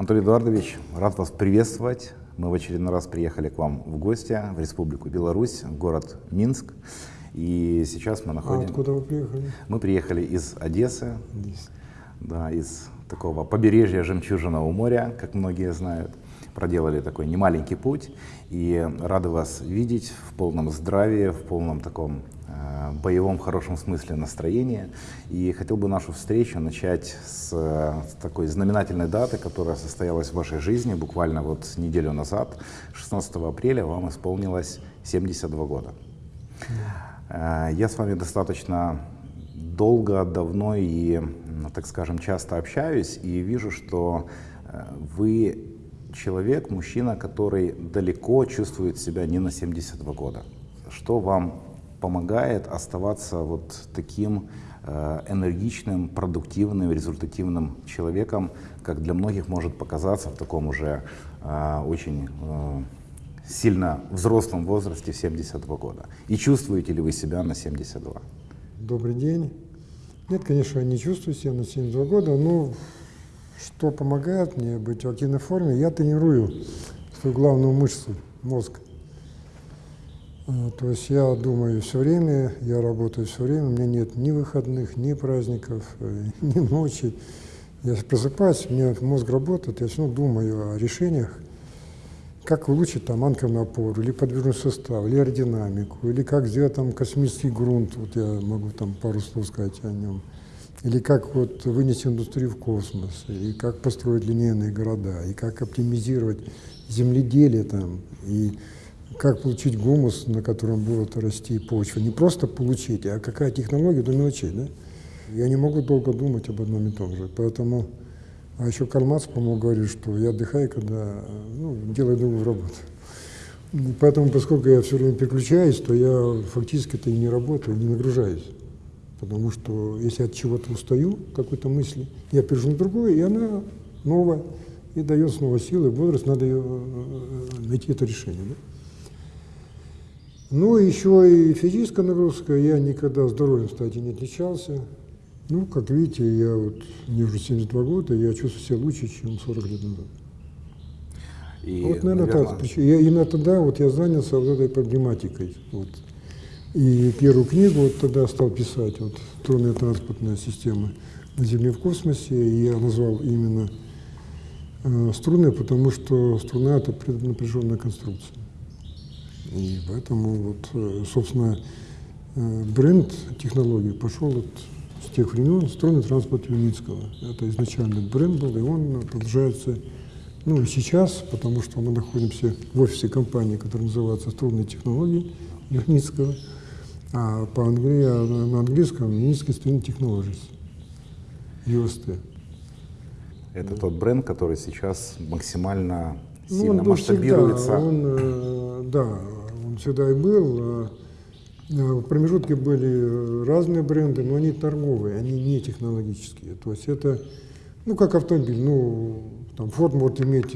Анатолий Эдуардович, рад вас приветствовать. Мы в очередной раз приехали к вам в гости в Республику Беларусь, в город Минск. И сейчас мы находимся... А откуда вы приехали? Мы приехали из Одессы, Здесь. да, из такого побережья Жемчужного моря, как многие знают. Проделали такой немаленький путь и рады вас видеть в полном здравии, в полном таком э, боевом хорошем смысле настроения. И хотел бы нашу встречу начать с, с такой знаменательной даты, которая состоялась в вашей жизни буквально вот неделю назад. 16 апреля вам исполнилось 72 года. Э, Я с вами достаточно долго, давно и, так скажем, часто общаюсь и вижу, что э, вы человек, мужчина, который далеко чувствует себя не на 72 года. Что вам помогает оставаться вот таким э, энергичным, продуктивным, результативным человеком, как для многих может показаться в таком уже э, очень э, сильно взрослом возрасте в 72 года? И чувствуете ли вы себя на 72? Добрый день. Нет, конечно, я не чувствую себя на 72 года, но что помогает мне быть в активной форме, я тренирую свою главную мышцу, мозг. А, То есть я думаю все время, я работаю все время, у меня нет ни выходных, ни праздников, э, ни ночи. Я просыпаюсь, у меня мозг работает, я все равно думаю о решениях, как улучшить там анкерную опору, или подвижный состав, или аэродинамику, или как сделать там космический грунт, вот я могу там пару слов сказать о нем, или как вот вынести индустрию в космос, и как построить линейные города, и как оптимизировать земледелие там, и как получить гумус, на котором будет расти почва. Не просто получить, а какая технология до мелочей, да? Я не могу долго думать об одном и том же, поэтому... А еще Маркс, по-моему, говорит, что я отдыхаю, когда ну, делаю другую работу. Поэтому, поскольку я все время переключаюсь, то я фактически это и не работаю, не нагружаюсь. Потому что если от чего-то устаю, какой-то мысли, я перейду на другое, и она новая, и дает снова силы, бодрость, надо ее, э, найти это решение. Да? Ну, еще и физическая нагрузка, я никогда здоровьем, кстати, не отличался. Ну, как видите, я вот, мне уже 72 года, я чувствую себя лучше, чем 40 лет назад. И, вот, наверное, так. Причем я, именно тогда вот я занялся вот этой проблематикой. Вот. И первую книгу вот тогда стал писать, вот «Трудная транспортная система на Земле в космосе», и я назвал именно э, струны, потому что струна – это преднапряженная конструкция. И поэтому, вот, э, собственно, э, бренд технологий пошел от с тех времен струнный транспорт Юницкого. Это изначально бренд был, и он продолжается ну, и сейчас, потому что мы находимся в офисе компании, которая называется «Струнные технологии» Юницкого, а по англи... на английском Юницкий String Technologies, UST. Это тот бренд, который сейчас максимально Ну, сильно он был масштабируется. всегда, он, э, да, он всегда и был. э, э, В промежутке были разные бренды, но они торговые, они не технологические. То есть это, ну, как автомобиль, ну, там Ford может иметь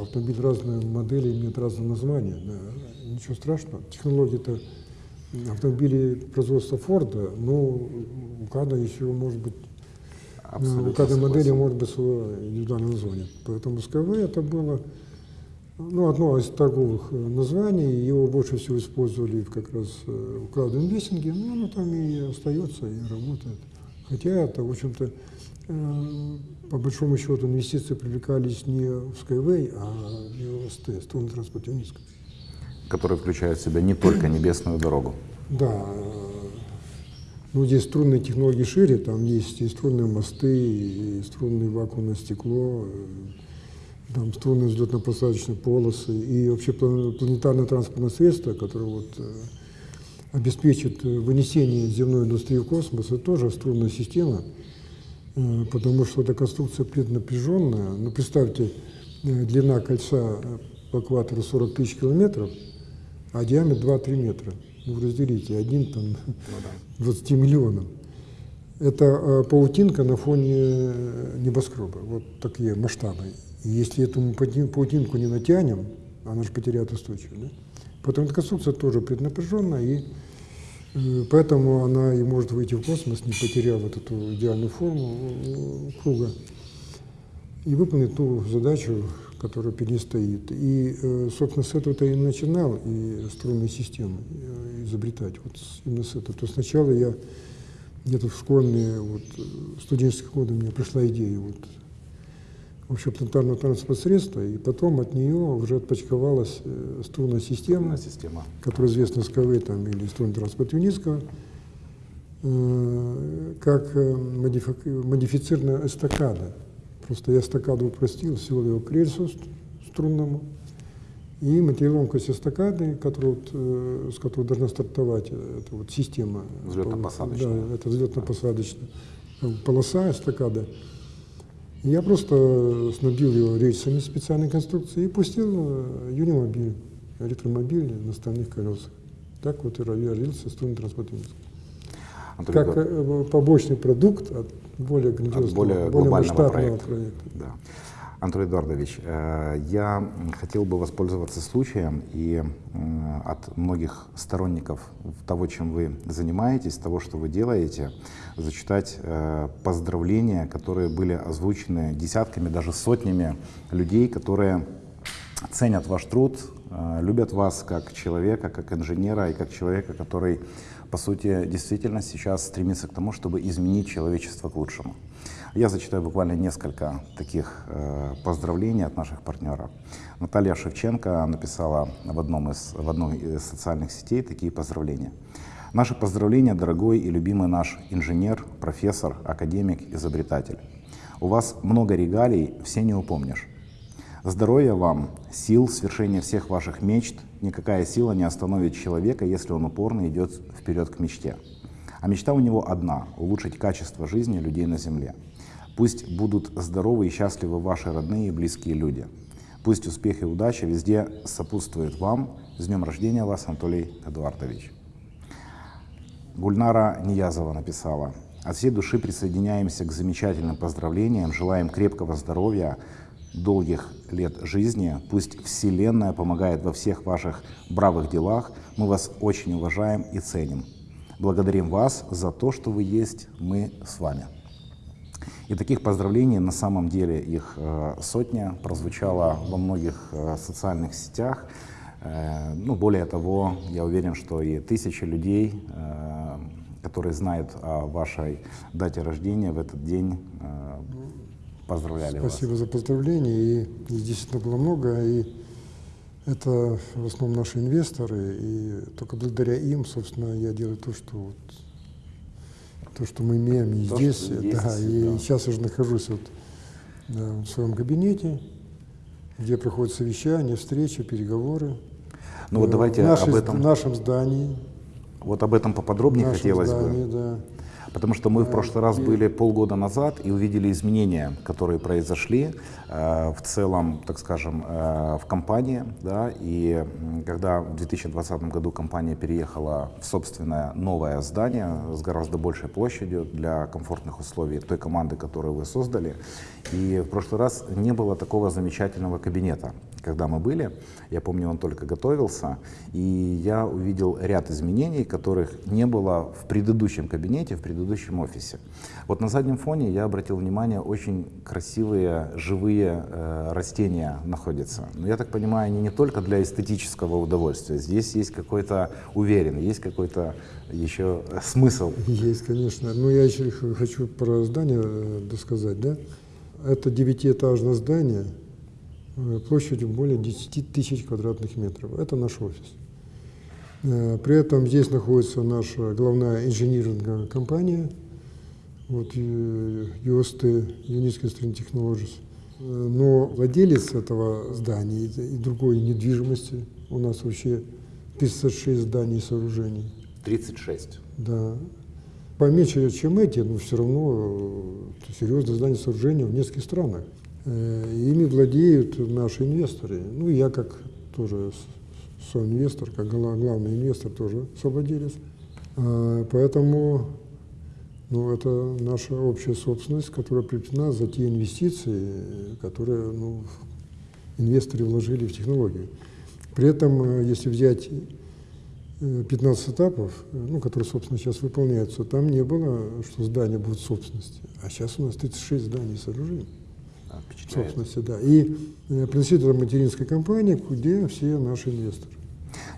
автомобиль разные модели, имеет разные названия, да, ничего страшного. Технологии-то автомобили производства Форда, но у каждого еще может быть Абсолютно у каждой модели может быть свое индивидуальное название. Поэтому СКВ это было ну, одно из торговых э, названий, его больше всего использовали в как раз э, в краудинвестинге, но оно там и остается, и работает. Хотя это, в общем-то, э, по большому счету инвестиции привлекались не в Skyway, а в СТ, струнный транспорт Юницкого. Который включает в себя не только небесную дорогу. Да, ну здесь струнные технологии шире, там есть и струнные мосты, и струнное вакуумное стекло, э, там струнные взлетно-посадочные полосы, и вообще план- планетарное транспортное средство, которое вот э, обеспечит э, вынесение земной индустрии в космос, это тоже струнная система, потому что эта конструкция преднапряженная. Ну, представьте, длина кольца по экватору 40 тысяч километров, а диаметр 2-3 метра. Ну, разделите, один там 20 миллионов. Это э, паутинка на фоне э, небоскреба, вот такие масштабы. И если эту паути- паутинку не натянем, она же потеряет устойчивость. Да? Поэтому эта конструкция тоже преднапряженная, и э, поэтому она и может выйти в космос, не потеряв вот эту идеальную форму э, круга. и выполнить ту задачу, которая перед ней стоит. И, э, собственно, с этого-то и начинал и струнные системы э, изобретать. Вот именно с этого. То сначала я где-то в школьные, вот, студенческие годы меня пришла идея вот, вообще планетарного транспортного средства, и потом от нее уже отпочковалась э, струнная система, Струнная система. которая известна СКВ там, или струнный транспорт Юницкого, э, как модифи- модифицированная эстакада. Просто я эстакаду упростил, свел его к рельсу ст- струнному, и материалоемкость эстакады, которую вот, э, с которой должна стартовать э, эта вот система. Взлетно-посадочная. Да, это взлетно-посадочная э, полоса эстакада. Я просто снабдил его рельсами специальной конструкции и пустил э, юнимобиль, электромобиль на стальных колесах. Так вот и родился струнный транспорт Минска. Как э, побочный продукт от более грандиозного, от более глобального масштабного проекта. проекта. Да. Анатолий Эдуардович, э, я хотел бы воспользоваться случаем и от многих сторонников того, чем вы занимаетесь, того, что вы делаете, зачитать э, поздравления, которые были озвучены десятками, даже сотнями людей, которые ценят ваш труд, э, любят вас как человека, как инженера и как человека, который, по сути, действительно сейчас стремится к тому, чтобы изменить человечество к лучшему. Я зачитаю буквально несколько таких э, поздравлений от наших партнеров. Наталья Шевченко написала в, одном из, в одной из социальных сетей такие поздравления. Наши поздравления, дорогой и любимый наш инженер, профессор, академик, изобретатель. У вас много регалий, все не упомнишь. Здоровья вам, сил, свершения всех ваших мечт. Никакая сила не остановит человека, если он упорно идет вперед к мечте. А мечта у него одна – улучшить качество жизни людей на Земле. Пусть будут здоровы и счастливы ваши родные и близкие люди. Пусть успех и удача везде сопутствуют вам. С днем рождения вас, Анатолий Эдуардович. Гульнара Ниязова написала. От всей души присоединяемся к замечательным поздравлениям, желаем крепкого здоровья, долгих лет жизни. Пусть Вселенная помогает во всех ваших бравых делах. Мы вас очень уважаем и ценим. Благодарим вас за то, что вы есть, мы с вами. И таких поздравлений на самом деле их э, сотня прозвучало во многих э, социальных сетях. Э, ну, более того, я уверен, что и тысячи людей, которые знают о вашей дате рождения в этот день, поздравляли Спасибо за поздравления. И действительно было много. И это в основном наши инвесторы. И только благодаря им, собственно, я делаю то, что вот, то, что мы имеем и То, здесь. есть, да, и да. сейчас я уже нахожусь вот, да, в своем кабинете, где проходят совещания, встречи, переговоры. вас. Ну вот Э, давайте в, нашей- об этом, в нашем здании. вот об этом в поподробнее нашем хотелось здании, бы. да. Потому что мы в прошлый раз были полгода назад и увидели изменения, которые произошли э, в целом, так скажем, э, в компании. Да, и когда в 2020 году компания переехала в собственное новое здание с гораздо большей площадью для комфортных условий той команды, которую вы создали. И в прошлый раз не было такого замечательного кабинета. Когда мы были, я помню, он только готовился, и я увидел ряд изменений, которых не было в предыдущем кабинете, в предыдущем офисе. Вот на заднем фоне я обратил внимание, очень красивые живые э, растения находятся. Но я так понимаю, они не только для эстетического удовольствия. Здесь есть какой-то уверен, есть какой-то еще э, смысл. Есть, конечно. Но я еще хочу про здание э, досказать, да? Это девятиэтажное здание площадью более 10 тысяч квадратных метров. Это наш офис. Э, При этом здесь находится наша главная инжиниринговая компания, вот, э, UST, Unisco String Technologies. Э, Но владелец этого здания и и другой недвижимости, у нас вообще 56 зданий и сооружений, 36. да. Поменьше, чем эти, но все равно э, серьезные здания сооружения в нескольких странах. Э, Ими владеют наши инвесторы. Ну, я как тоже соинвестор, как гла- главный инвестор тоже совладелец. Поэтому ну, это наша общая собственность, которая приобретена за те инвестиции, которые ну, инвесторы вложили в технологию. При этом, э, если взять э, 15 этапов, э, ну, которые, собственно, сейчас выполняются, там не было, что здания будут собственности. А сейчас у нас 36 зданий сооружений. Впечатляет. собственности, да. И э, принадлежит это материнской компании, где все наши инвесторы.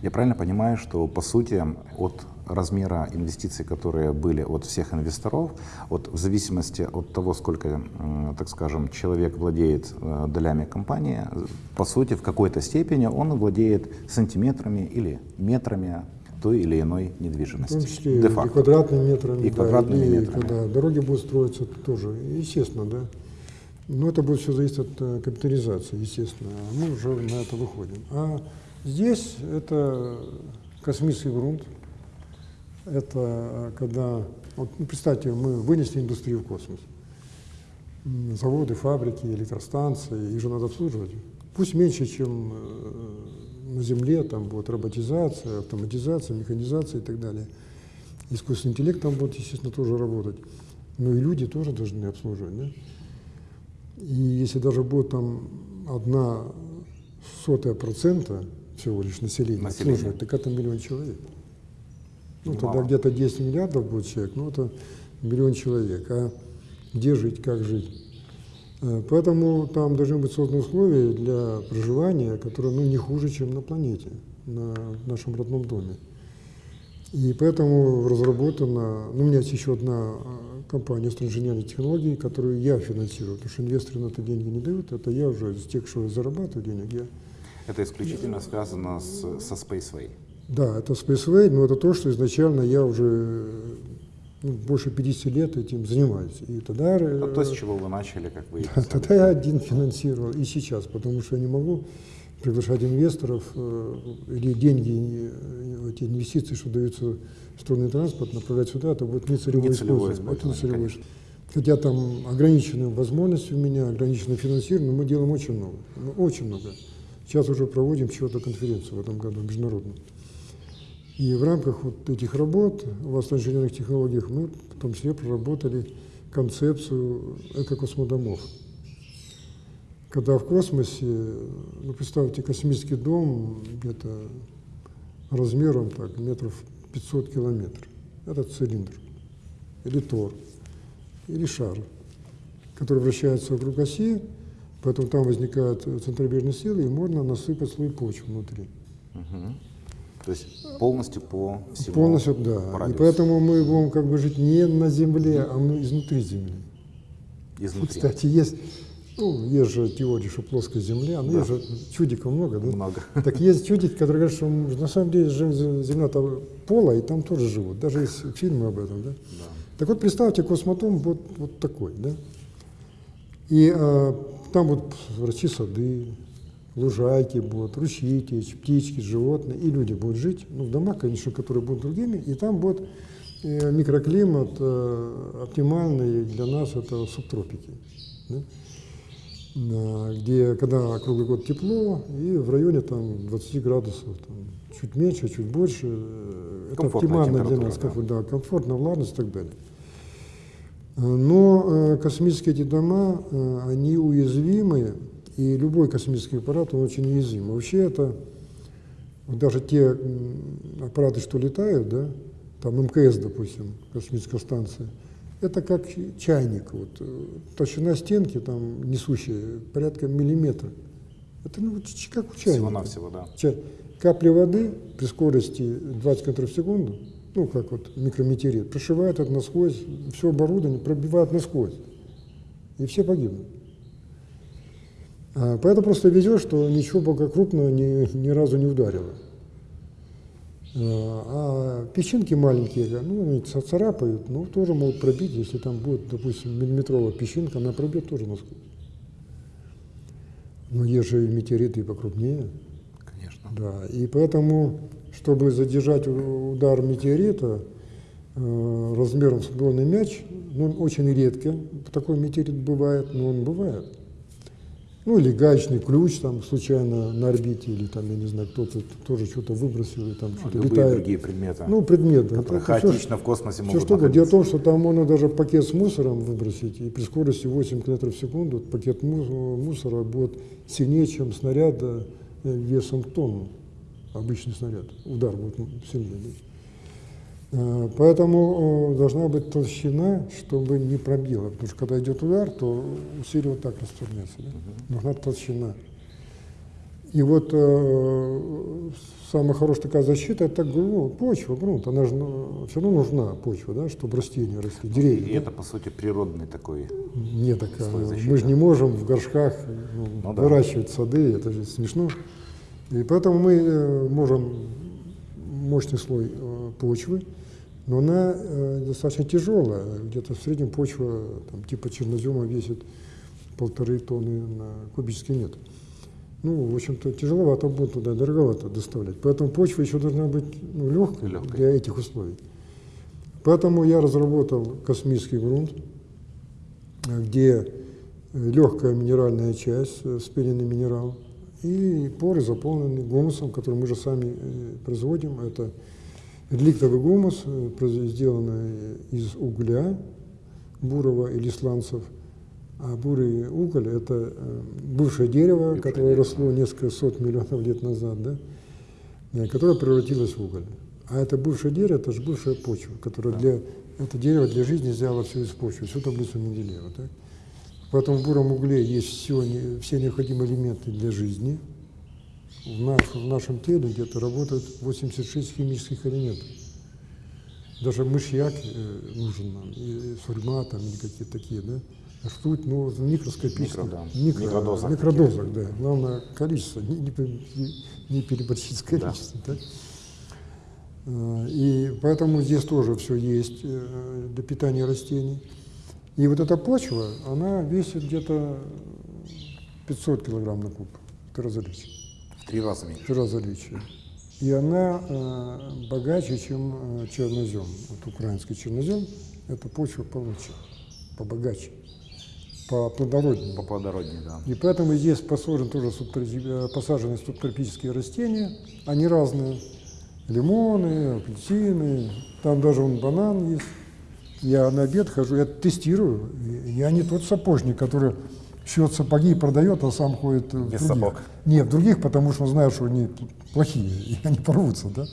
Я правильно понимаю, что по сути от размера инвестиций, которые были от всех инвесторов, вот в зависимости от того, сколько, так скажем, человек владеет э, долями компании, по сути, в какой-то степени он владеет сантиметрами или метрами той или иной В недвижимости. том числе и квадратными метрами. И да, квадратными и метрами. когда дороги будут строиться, это тоже, естественно, да. Но это будет все зависеть от э, капитализации, естественно. А мы уже на это выходим. А здесь это космический грунт. Это э, когда, вот, ну, представьте, мы вынесли индустрию в космос. Заводы, фабрики, электростанции, их же надо обслуживать. Пусть меньше, чем э, на Земле, там будет роботизация, автоматизация, механизация и так далее. Искусственный интеллект там будет, естественно, тоже работать. Но и люди тоже должны обслуживать. Да? И если даже будет там одна сотая процента всего лишь населения, Населения. так это миллион человек. Ну, Немало. тогда где-то 10 миллиардов будет человек, ну, это миллион человек. А где жить, как жить? Э, Поэтому там должны быть созданы условия для проживания, которые ну, не хуже, чем на планете, на нашем родном доме. И поэтому разработана, ну, у меня есть еще одна компания инженерной технологии, которую я финансирую, потому что инвесторы на это деньги не дают, это я уже из тех, что зарабатываю денег, я Это исключительно связано с, со Spaceway. Да, это Spaceway, но это то, что изначально я уже ну, больше 50 лет этим занимаюсь. И тогда, э, Это то, с чего вы начали, как вы да, тогда я один финансировал, и сейчас, потому что я не могу приглашать инвесторов э, или деньги, э, эти инвестиции, что даются в струнный транспорт, направлять сюда, это будет нецелевое Нецелевое использование. Это использование, нецелевое. Хотя там ограниченные возможности у меня, ограниченное финансирование, но мы делаем очень много. Ну, очень много. Сейчас уже проводим чего-то конференцию в этом году, международную. И в рамках вот этих работ в восточно-инженерных технологиях мы в том числе проработали концепцию экокосмодомов. Когда в космосе, ну представьте, космический дом где-то размером так, метров 500 километров. Это цилиндр, или тор, или шар, который вращается вокруг оси, поэтому там возникают центробежные силы, и можно насыпать слой почвы внутри. То есть полностью по всему Полностью, да. по И поэтому мы будем как бы жить не на Земле, а мы изнутри Земли. изнутри. Кстати, есть, ну, есть же теория, что плоская Земля, но Да. есть же чудиков много, да? Много. Так есть чудики, которые говорят, что на самом деле Земля-то пола, и там тоже живут. Даже есть фильмы об этом, да? Да. Так вот, представьте, космотом вот, вот такой, да? И а, там будут расти сады, лужайки будут, ручьи течь, птички, животные, и люди будут жить, ну, в домах, конечно, которые будут другими, и там будет э, микроклимат э, оптимальный для нас, это субтропики, да? Где, когда круглый год тепло, и в районе там 20 градусов, там, чуть меньше, чуть больше, э, это оптимально для нас, да. да, комфортно, влажность и так далее. Но э, космические эти дома, э, они уязвимы, и любой космический аппарат, он очень уязвим. Вообще это, даже те аппараты, что летают, да, там МКС, допустим, космическая станция, это как чайник. Вот, э, толщина стенки там несущая порядка миллиметра. Это ну, как у чайника. Всего-навсего, да. Ча- Капли воды при скорости 20 метров в секунду, ну как вот микрометеорит, прошивает это насквозь, все оборудование пробивает насквозь. И все погибнут. А, поэтому просто везет, что ничего пока крупного ни, ни разу не ударило. А, а песчинки маленькие, ну, они ца- царапают, ну, тоже могут пробить, если там будет, допустим, миллиметровая песчинка, она пробьет тоже насквозь. Но есть же и метеориты и покрупнее. Конечно. Да, и поэтому, чтобы задержать удар метеорита э, размером с футбольный мяч, ну, очень редко такой метеорит бывает, но он бывает. Ну, или гаечный ключ там случайно на орбите, или там, я не знаю, кто-то тоже что-то выбросил, и там Ну, что-то летает. другие предметы, Ну, предмет. да. которые Это хаотично в космосе все могут что угодно. Дело в находиться. том, что там можно даже пакет с мусором выбросить, и при скорости 8 км в секунду пакет му- мусора будет сильнее, чем снаряд э, весом тонну. Обычный снаряд. Удар будет сильнее. Э, Поэтому э, должна быть толщина, чтобы не пробило. Потому что когда идет удар, то усилие вот так расторгнется. Да? Нужна толщина. И вот э, самая хорошая такая защита это ну, почва, грунт. Она же все равно нужна почва, да, чтобы растения росли, деревья. И да? это, по сути, природный такой... Не такая. Мы же не можем в горшках ну, Ну да. выращивать сады, это же смешно. И поэтому мы э, можем мощный слой почвы, но она э, достаточно тяжелая. Где-то в среднем почва там, типа чернозема весит полторы тонны на кубический метр. Ну, в общем-то, тяжеловато будет туда, дороговато доставлять. Поэтому почва еще должна быть ну, легкой Легкой. для этих условий. Поэтому я разработал космический грунт, э, где легкая минеральная часть, э, спененный минерал, и поры заполнены гумусом, который мы же сами э, производим. Это реликтовый гумус, э, сделанный из угля бурого или сланцев. А бурый уголь – это э, бывшее дерево, Бывшее которое дерево. росло несколько сот миллионов лет назад, да? э, которое превратилось в уголь. А это бывшее дерево, это же бывшая почва, которая для, это дерево для жизни взяло все из почвы, всю таблицу Менделеева. Так? Поэтому в буром угле есть все, все необходимые элементы для жизни. В, наш- в нашем теле где-то работает 86 химических элементов. Даже мышьяк э, нужен нам, и сурьма там, или какие-то такие, да? Ртуть, ну, в микроскопических, Микро, да. микро- Микродозах микродозах, да. Главное количество, не, не, не переборщить с Да. количеством. так? Э, И поэтому здесь тоже все есть э, для питания растений. И вот эта почва, она весит где-то 500 килограмм на куб, легче. В три раза меньше. Три раза легче. И она э, богаче, чем э, чернозем. Вот украинский чернозем, это почва получше, побогаче, поплодороднее. Поплодороднее, да. И поэтому здесь посажены тоже э, посажены субтропические растения, они разные. Лимоны, апельсины, там даже вон банан есть. Я на обед хожу, я тестирую. Я не тот сапожник, который шьет сапоги и продает, а сам ходит в Без других. сапог. Нет, в других, потому что знаю, что они плохие, и они порвутся, да.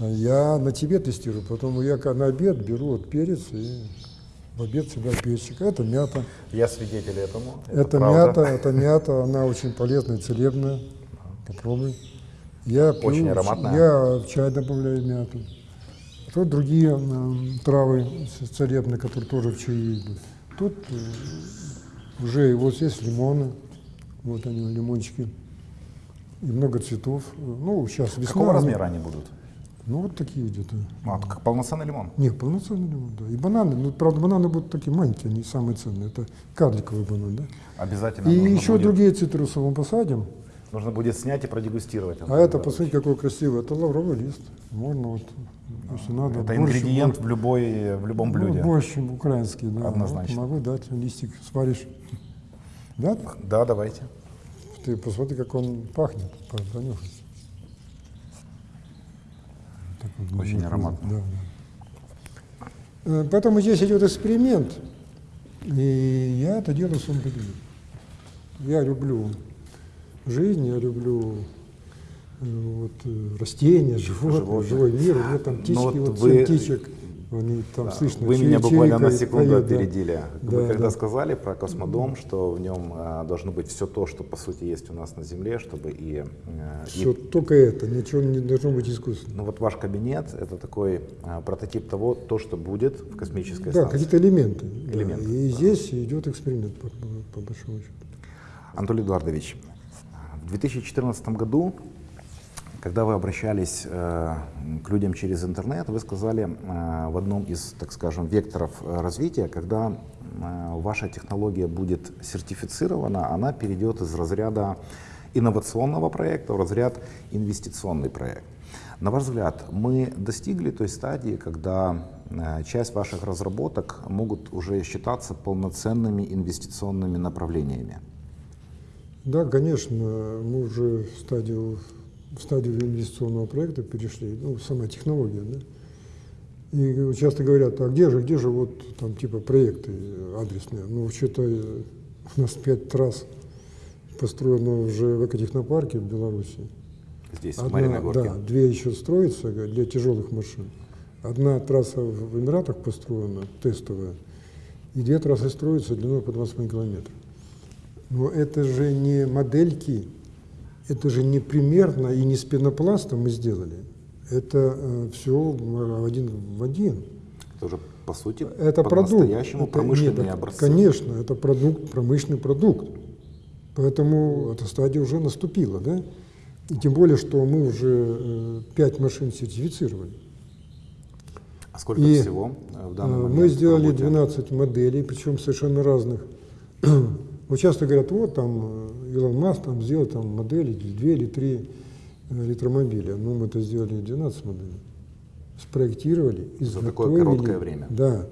Я на тебе тестирую, потом я на обед беру вот перец и в обед всегда перчик. Это мята. Я свидетель этому. Это, правда. мята, это мята, она очень полезная, целебная. Попробуй. Я пью, Очень ароматная. Я в чай добавляю мяту. Тут другие м, травы целебные, которые тоже в чае идут. Тут э, уже и вот здесь лимоны, вот они, лимончики, и много цветов. Ну, сейчас весна. Какого размера они будут? Ну, вот такие где-то. А, как полноценный лимон. Нет, полноценный лимон, да. И бананы, ну, правда, бананы будут такие маленькие, они самые ценные. Это карликовый банан, да. Обязательно И еще будет, другие цитрусовые мы посадим. Нужно будет снять и продегустировать. А это, посмотрите, какой красивый. Это лавровый лист. Можно вот, если надо. Это борщ, ингредиент бор- в, любой, в любом ну, блюде. борщ украинский, да. Однозначно. Вот могу дать листик, сваришь. Да? Да, давайте. Ты посмотри, как он пахнет. по- понюхай. Вот, Очень вот, ароматно. Да, да. Э, Поэтому здесь идет эксперимент. И я это делаю кабинете. Я люблю жизнь, я люблю э, вот, э, растения, животные, Животных. живой мир. У меня там птички, Ну вот вот, вы- семь птичек, они там слышно. Вы меня буквально на секунду поют, да. опередили. Вы Да, когда да. сказали про космодом, что в нем а, должно быть все то, что по сути есть у нас на Земле, чтобы и, э, и- Все, только это, ничего не должно быть искусственно. ну вот ваш кабинет это такой а, прототип того, то, что будет в космической Да, станции. какие-то элементы. да. Элементы, И да. здесь идет эксперимент, по, по- по большому счету. Анатолий Эдуардович, в 2014 году, когда вы обращались э, к людям через интернет, вы сказали э, в одном из, так скажем, векторов э, развития, когда э, ваша технология будет сертифицирована, она перейдет из разряда инновационного проекта в разряд инвестиционный проект. На ваш взгляд, мы достигли той стадии, когда э, часть ваших разработок могут уже считаться полноценными инвестиционными направлениями? Да, конечно, мы уже в стадию, в стадию инвестиционного проекта перешли, ну, сама технология, да. И часто говорят, а где же, где же вот там типа проекты адресные? Ну, что-то э, у нас пять трасс построено уже в экотехнопарке в Беларуси. Здесь, в Одна- Мариной Горке. Да, две еще строятся для тяжелых машин, Одна трасса в Эмиратах построена, тестовая, и две трассы строятся длиной по 25 километров. Но это же не модельки, это же не примерно и не с пенопласта мы сделали. Это э, все один в один. Это уже, по сути, Это продукт. по-настоящему Это- промышленные нет, образцы. Конечно, это продукт, промышленный продукт. Поэтому эта стадия уже наступила, да? И тем более, что мы уже э, пять машин сертифицировали. А сколько И, всего э, в данный Э, Мы сделали работе? 12 моделей, причем совершенно разных. Вот часто говорят, вот там э, Илон Маск там сделал там модели, две или три э, электромобиля. Ну, мы это сделали 12 моделей. Спроектировали, За такое короткое время. Да.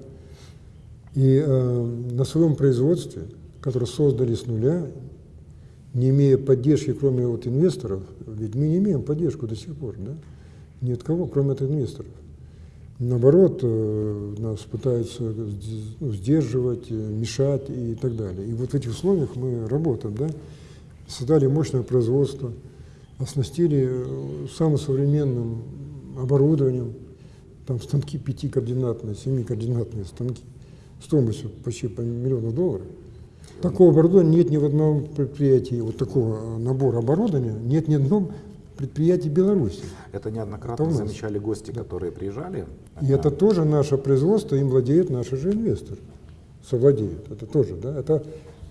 И э, на своем производстве, которое создали с нуля, не имея поддержки, кроме вот инвесторов, ведь мы не имеем поддержку до сих пор, да? Ни от кого, кроме от инвесторов. Наоборот, э, нас пытаются ну, сдерживать, э, мешать и так далее. И вот в этих условиях мы работаем, да? Создали мощное производство, оснастили э, самым современным оборудованием, там станки пятикоординатные, семикоординатные станки, стоимостью почти по миллиону долларов. Такого оборудования нет ни в одном предприятии, вот такого набора оборудования нет ни в одном предприятии Беларуси. Это неоднократно Это замечали гости, которые приезжали. И это тоже наше производство, им владеет наш же инвестор. Совладеет. Это тоже, да. Это,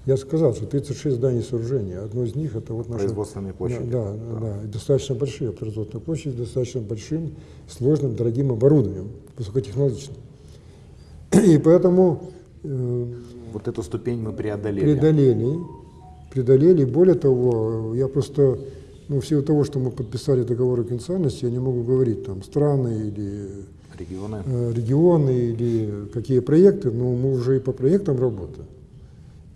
я сказал, что 36 зданий сооружения. Одно из них это вот наше... Производственные площади. Да, да, да. И достаточно большие производственные площади, с достаточно большим, сложным, дорогим оборудованием, высокотехнологичным. И поэтому э, Вот эту ступень мы преодолели. преодолели, преодолели. Более того, я просто, ну, в силу того, что мы подписали договор о конфиденциальности, я не могу говорить там страны или Регионы. э, регионы или какие проекты, но мы уже и по проектам работаем.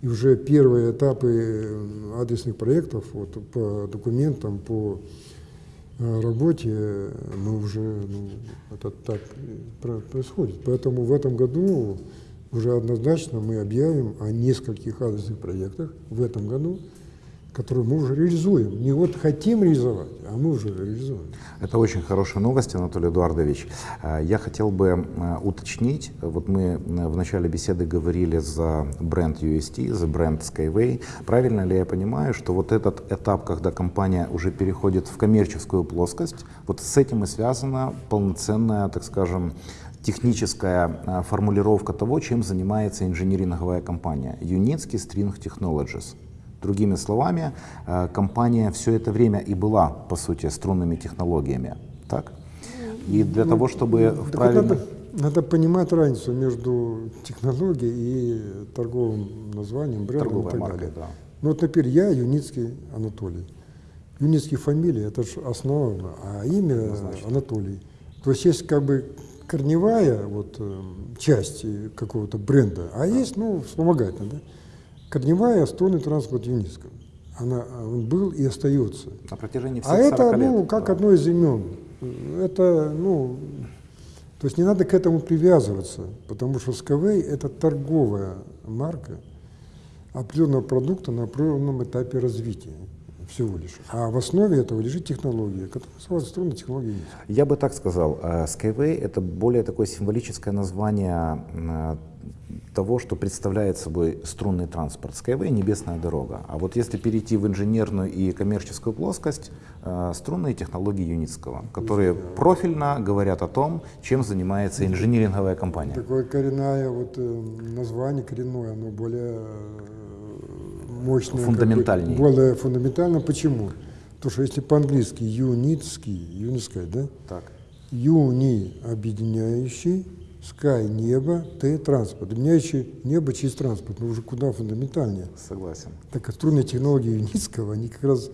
И уже первые этапы э, адресных проектов вот, по документам, по э, работе э, мы уже, ну, это так происходит. Поэтому в этом году уже однозначно мы объявим о нескольких адресных проектах в этом году, которые мы уже реализуем. Не вот хотим реализовать, а мы уже реализуем. Это очень хорошая новость, Анатолий Эдуардович. Э, Я хотел бы э, уточнить, вот мы э, в начале беседы говорили за бренд UST, за бренд Skyway. Правильно ли я понимаю, что вот этот этап, когда компания уже переходит в коммерческую плоскость, вот с этим и связана полноценная, так скажем, техническая формулировка того, чем занимается инжиниринговая компания Unitsky String Technologies. Другими словами, э, компания все это время и была, по сути, струнными технологиями. Так? И для того, чтобы вот правильно... надо, надо понимать разницу между технологией и торговым названием, брендом Торговая и так марка, далее. да. Ну вот, например, я Юницкий Анатолий. Юницкий фамилия, это же основа, а имя Анатолий. То есть есть как бы корневая вот, э, часть э, какого-то бренда, а есть, ну, вспомогательная, да? Корневая струнный транспорт Юницкого. Она, он был и остается. На протяжении всех А это, 40 лет. ну, как да. одно из имен. Это, ну, то есть не надо к этому привязываться, потому что Skyway – это торговая марка определенного продукта на определенном этапе развития всего лишь. А в основе этого лежит технология, которая называется струнная технология Unity. Я бы так сказал, э, Skyway — это более такое символическое название э, того, что представляет собой струнный транспорт. Skyway — небесная дорога. А вот если перейти в инженерную и коммерческую плоскость, э, струнные технологии Юницкого, которые профильно говорят о том, чем занимается инжиниринговая компания. Такое коренное вот э, название коренное, оно более э, мощное. как бы, более фундаментально. Почему? Потому что если по-английски юницкий, юницкая, да? Так. Юни объединяющий, Sky небо, Т транспорт. Объединяющий небо через транспорт, но уже куда фундаментальнее. Согласен. Так как струнные технологии Юницкого, они как раз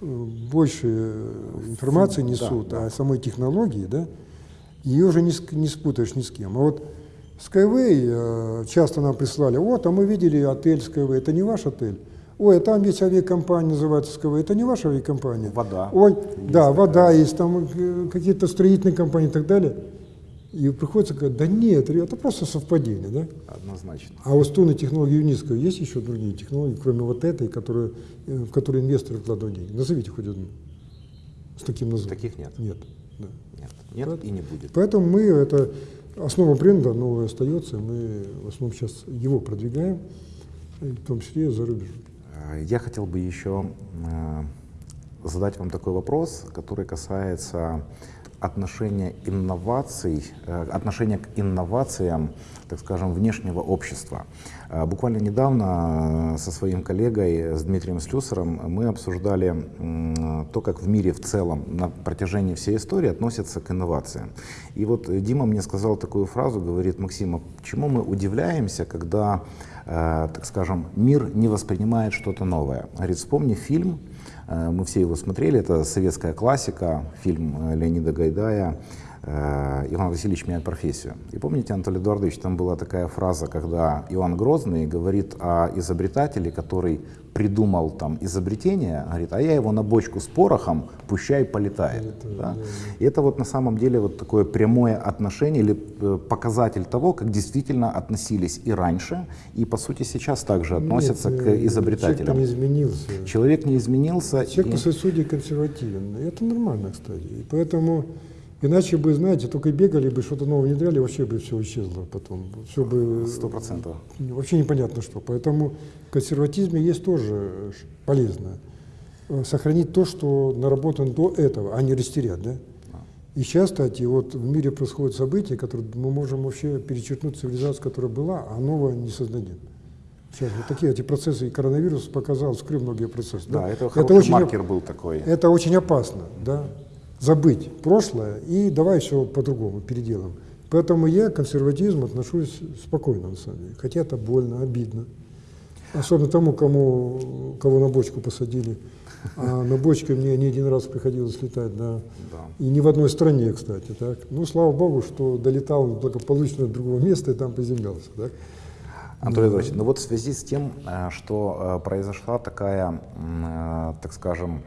э, больше э, информации Да, несут да. о самой технологии, да, ее уже не, не спутаешь ни с кем. А вот Skyway э, часто нам прислали, вот, а мы видели отель Skyway, это не ваш отель. Ой, а там есть авиакомпания, называется Skyway, это не ваша авиакомпания. Вода. Ой, Есть да, такая. вода есть, там какие-то строительные компании и так далее. И приходится говорить, да нет, это просто совпадение, да? Однозначно. А у струнной технологии Юницкого есть еще другие технологии, кроме вот этой, которые, э, в которые инвесторы вкладывают деньги? Назовите хоть одну. С таким названием. Таких нет. Нет. Да. Нет, нет и не будет. Поэтому мы, это основа бренда новая остается, мы в основном сейчас его продвигаем, и в том числе за рубежом. Э, Я хотел бы еще э, задать вам такой вопрос, который касается отношения инноваций, э, отношения к инновациям, так скажем, внешнего общества. Э, Буквально недавно э, со своим коллегой, с Дмитрием Слюсаром, мы обсуждали то, как в мире в целом на протяжении всей истории относятся к инновациям. И вот Дима мне сказал такую фразу, говорит, Максим, а почему мы удивляемся, когда, так скажем, мир не воспринимает что-то новое? Говорит, вспомни фильм, мы все его смотрели, это советская классика, фильм э, Леонида Гайдая э, «Иван Васильевич меняет профессию». И помните, Анатолий Эдуардович, там была такая фраза, когда Иван Грозный говорит о изобретателе, который придумал там изобретение, говорит, а я его на бочку с порохом, пущай полетает. Да? И это вот на самом деле вот такое прямое отношение или э, показатель того, как действительно относились и раньше, и по сути сейчас также относятся Нет, к э, изобретателям. Человек не изменился. Человек не изменился. Человек и- по своей сути консервативен. И это нормально, кстати. И поэтому, иначе бы, знаете, только бегали бы, что-то новое внедряли, вообще бы все исчезло потом. Все бы... Сто процентов. Вообще непонятно что. Поэтому в консерватизме есть тоже э, полезно. Э, Сохранить то, что наработано до этого, а не растерять, да? И сейчас, кстати, вот в мире происходят события, которые мы можем вообще перечеркнуть цивилизацию, которая была, а новое не создадим. Сейчас вот такие эти процессы, и коронавирус показал, вскрыл многие процессы. Да, это хороший очень, маркер был такой. это очень опасно, да, забыть прошлое и давай все по-другому переделаем. Поэтому я к консерватизму отношусь спокойно, на самом деле. Хотя это больно, обидно. Особенно тому, кому, кого на бочку посадили. А на бочке мне не один раз приходилось летать, да. Да. И не в одной стране, кстати, так. Ну, слава богу, что долетал благополучно до другого места и там приземлялся, так. Анатолий Эдуардович, ну вот в связи с тем, э, что э, произошла такая, э, так скажем,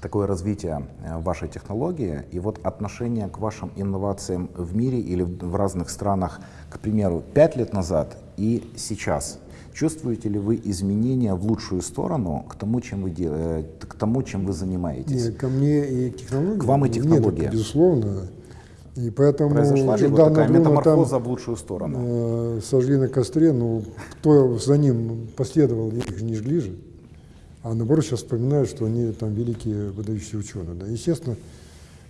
такое развитие э, вашей технологии и вот отношение к вашим инновациям в мире или в разных странах, к примеру, пять лет назад и сейчас. Чувствуете ли вы изменения в лучшую сторону к тому, чем вы, де- э, к тому, чем вы занимаетесь? Не, ко мне и технологии. К вам и Нет, технология. это безусловно. И поэтому Произошла ли вот такая Бруно там, метаморфоза в лучшую сторону? э, сожгли на костре, ну, кто за ним последовал, их не жгли же. А наоборот сейчас вспоминают, что они там великие выдающиеся ученые. Да. Естественно,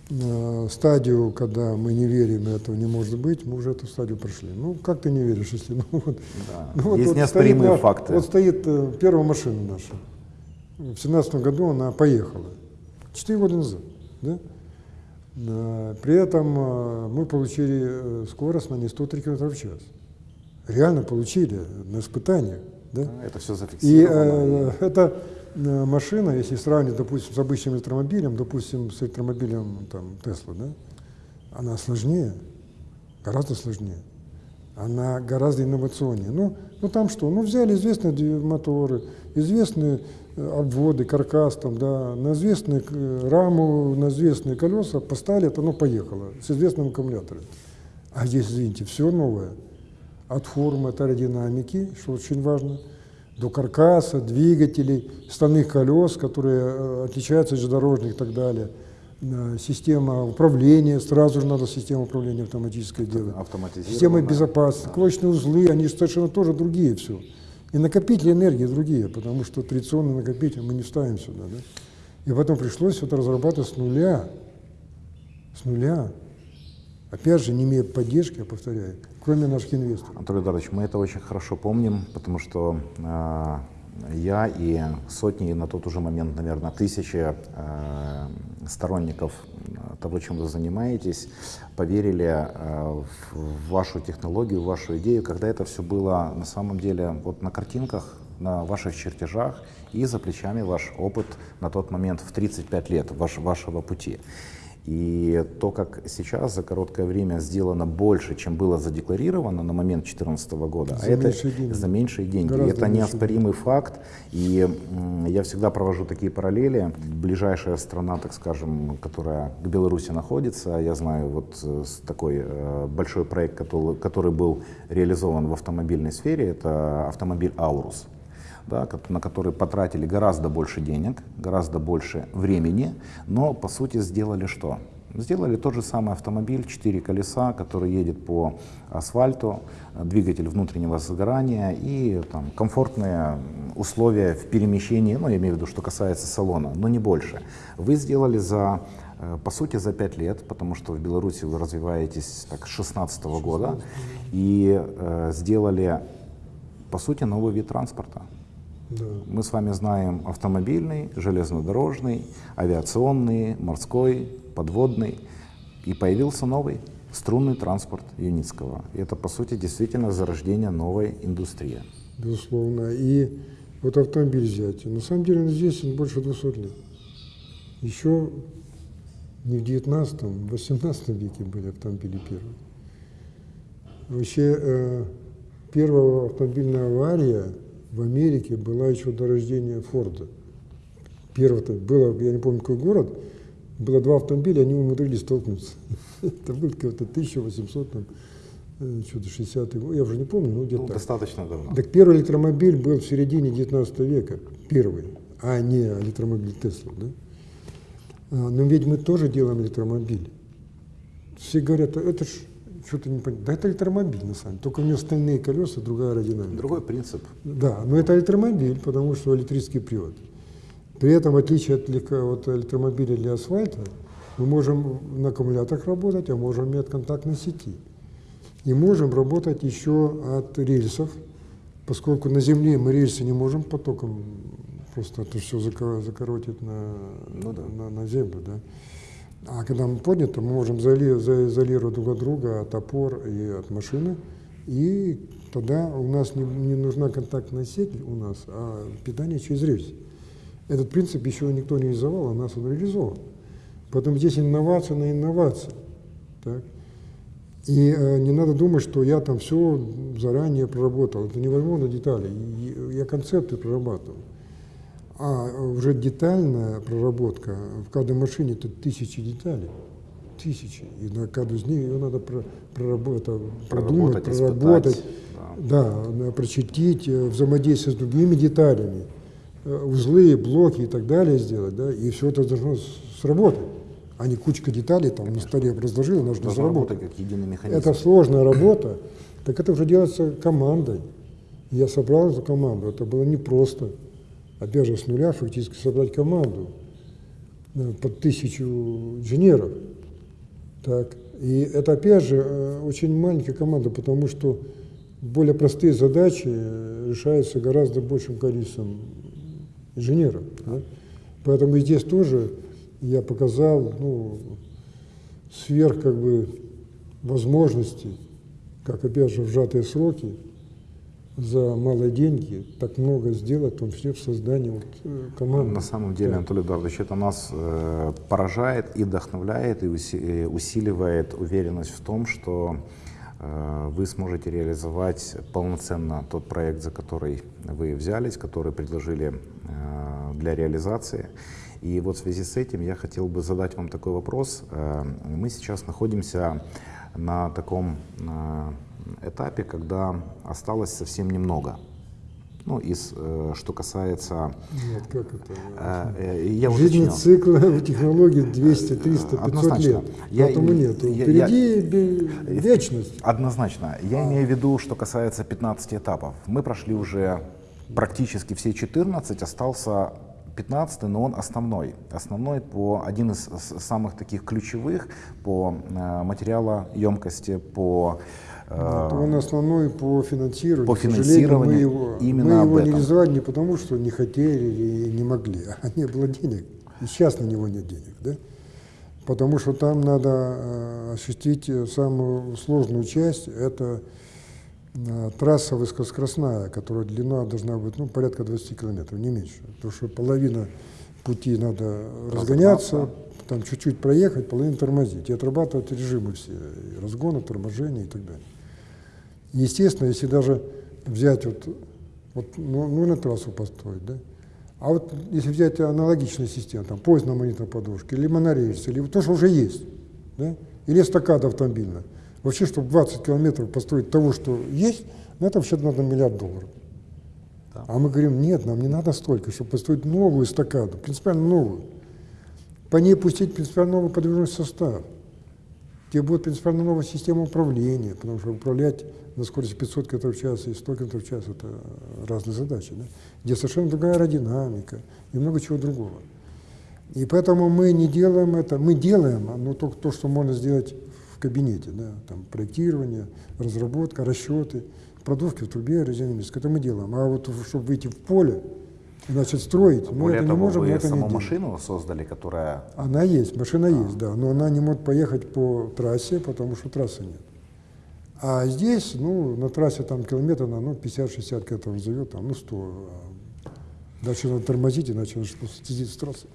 э, стадию, когда мы не верим, и этого не может быть, мы уже эту стадию прошли. Ну, как ты не веришь, если... Ну, вот, Да. ну, вот- Есть вот неоспоримые стоит, факты. Вот стоит э, первая машина наша. В семнадцатом году она поехала. Четыре года назад. Да? Э, При этом э, мы получили скорость на не 103 км в час. Реально получили на испытаниях. Да? Это все И зафиксировано. э, эта э, машина, если сравнивать, допустим, с обычным электромобилем, допустим, с электромобилем там, Тесла, да, она сложнее, гораздо сложнее. Она гораздо инновационнее. Ну, ну там что? Ну взяли известные моторы, известные э, обводы, каркас, там, да, на известные э, раму, на известные колеса, поставили, это оно поехало с известным аккумулятором. А здесь, извините, все новое. От формы, от аэродинамики, что очень важно, до каркаса, двигателей, стальных колес, которые э, отличаются от железнодорожных и так далее. Э, Система управления, сразу же надо систему управления автоматическое делать. Система безопасности, клочные узлы, они совершенно тоже другие все. И накопители энергии другие, потому что традиционный накопитель мы не вставим сюда. Да? И потом пришлось это разрабатывать с нуля. С нуля. Опять же, не имея поддержки, я повторяю, кроме наших инвесторов. Анатолий Эдуардович, мы это очень хорошо помним, потому что э, я и сотни, на тот уже момент, наверное, тысячи э, сторонников э, того, чем вы занимаетесь, поверили э, в вашу технологию, в вашу идею, когда это все было на самом деле вот на картинках, на ваших чертежах и за плечами ваш опыт на тот момент в 35 лет ваш, вашего пути. И то, как сейчас за короткое время сделано больше, чем было задекларировано на момент 2014 года, За а это меньшие деньги. за меньшие деньги. Гораздо это неоспоримый факт. И я всегда провожу такие параллели. Ближайшая страна, так скажем, которая к Беларуси находится, я знаю вот э, такой э, большой проект, который был реализован в автомобильной сфере, это автомобиль Аурус да, на который потратили гораздо больше денег, гораздо больше времени, но по сути сделали что? Сделали тот же самый автомобиль, четыре колеса, который едет по асфальту, двигатель внутреннего сгорания и там, комфортные условия в перемещении, ну, я имею в виду, что касается салона, но не больше. Вы сделали за, э, по сути, за пять лет, потому что в Беларуси вы развиваетесь так, с 16 года, и э, сделали, по сути, новый вид транспорта. Да. Мы с вами знаем автомобильный, железнодорожный, авиационный, морской, подводный. И появился новый струнный транспорт Юницкого. И это, по сути, действительно зарождение новой индустрии. Безусловно. И вот автомобиль взять. На самом деле он здесь он больше 200 лет. Еще не в 19 в 18 веке были автомобили первые. Вообще, э, первая автомобильная авария в Америке была еще до рождения Форда. Первое было, я не помню, какой город, было два автомобиля, они умудрились столкнуться. Это был какой-то 1800, там, э, что-то 60 год, я уже не помню, но где-то Ну, достаточно давно. Так первый электромобиль был в середине 19 века, первый, а не электромобиль Тесла. Да? А, Но ведь мы тоже делаем электромобили. Все говорят, это ж что-то не понятно. Да это электромобиль на самом деле, только у него стальные колеса, другая аэродинамика. Другой принцип. Да, но это электромобиль, потому что электрический привод. При этом, в отличие от, от электромобиля для асфальта, мы можем на аккумуляторах работать, а можем и от контактной сети. И можем работать еще от рельсов, поскольку на Земле мы рельсы не можем потоком, просто это все закоротить на, Ну да. на, на Землю. Да? А когда мы подняты, мы можем изоли- за- изолировать друг от друга от опор и от машины, и тогда у нас не, не нужна контактная сеть у нас, а питание через рельс. Этот принцип еще никто не реализовал, а нас он реализован. Поэтому здесь инновация на инновации. Так? И э, не надо думать, что я там все заранее проработал. Это невозможно детали. Я концепты прорабатываю. А уже детальная проработка в каждой машине это тысячи деталей. Тысячи. И на каждую из них ее надо про- проработать, продумать, Проработать, испытать, проработать, да, надо прочертить, э, взаимодействие с другими деталями, э, узлы, блоки и так далее сделать, да, и все это должно сработать, а не кучка деталей там на столе разложил, нужно Должно заработать. работать как единый механизм. Это сложная работа, так это уже делается командой. Я собрал эту команду, это было непросто. Опять же, с нуля фактически собрать команду э, под тысячу инженеров. Так. И это, опять же, э, очень маленькая команда, потому что более простые задачи э, решаются гораздо большим количеством инженеров. да. Поэтому и здесь тоже я показал ну, сверх как бы возможностей, как опять же в сжатые сроки, за малые деньги так много сделать, в том числе в создании вот, э, команды. На самом деле, Да. Анатолий Эдуардович, это нас э, поражает и вдохновляет, и и усиливает уверенность в том, что э, вы сможете реализовать полноценно тот проект, за который вы взялись, который предложили э, для реализации. И вот в связи с этим я хотел бы задать вам такой вопрос. Э, Мы сейчас находимся на таком э, этапе, когда осталось совсем немного. Ну, из, э, что касается... Нет, как это? э, э, я Жизненный цикл у технологий 200, 300, 500 Однозначно. лет. Я- Поэтому нет. я- Впереди бе- вечность. Однозначно. Я имею в виду, что касается 15 этапов. Мы прошли уже практически все 14, остался 15, но он основной. Основной по один из самых таких ключевых по э, материалоемкости, по э, Вот он основной по финансированию. по финансированию мы его, именно мы об его не этом. реализовали не потому, что не хотели или не могли, а не было денег. И сейчас на него нет денег. Да? Потому что там надо э, осуществить самую сложную часть, это э, трасса высокоскоростная, которая длина должна быть ну, порядка 20 километров, не меньше. Потому что половина пути надо разгоняться, там чуть-чуть проехать, половину тормозить и отрабатывать режимы все, и разгона, торможения и так далее. Естественно, если даже взять вот, вот ну, ну, на трассу построить, да, а вот если взять аналогичную систему, там, поезд на магнитной подушке, или монорельс, или то, что уже есть, да, или эстакада автомобильная, вообще, чтобы 20 километров построить того, что есть, ну, это вообще надо миллиард долларов. Да. А мы говорим, нет, нам не надо столько, чтобы построить новую эстакаду, принципиально новую. по ней пустить принципиально новый подвижной состав, где будет принципиально новая система управления, потому что управлять на скорости 500 км в час и 100 км в час – это разные задачи, да? где совершенно другая аэродинамика и много чего другого. И поэтому мы не делаем это, мы делаем, но только то, что можно сделать в кабинете, да, там проектирование, разработка, расчеты, продувки в трубе резиновой, это мы делаем. А вот чтобы выйти в поле, Значит, строить мы Более это того, не можем, вы это саму не делаем. машину создали, которая... Она есть, машина есть, да, но она не может поехать по трассе, потому что трассы нет. А здесь, ну, на трассе там километр, ну, 50-60 километров зовет, там, ну, 100. а Дальше надо тормозить, иначе просто съездить с трассы.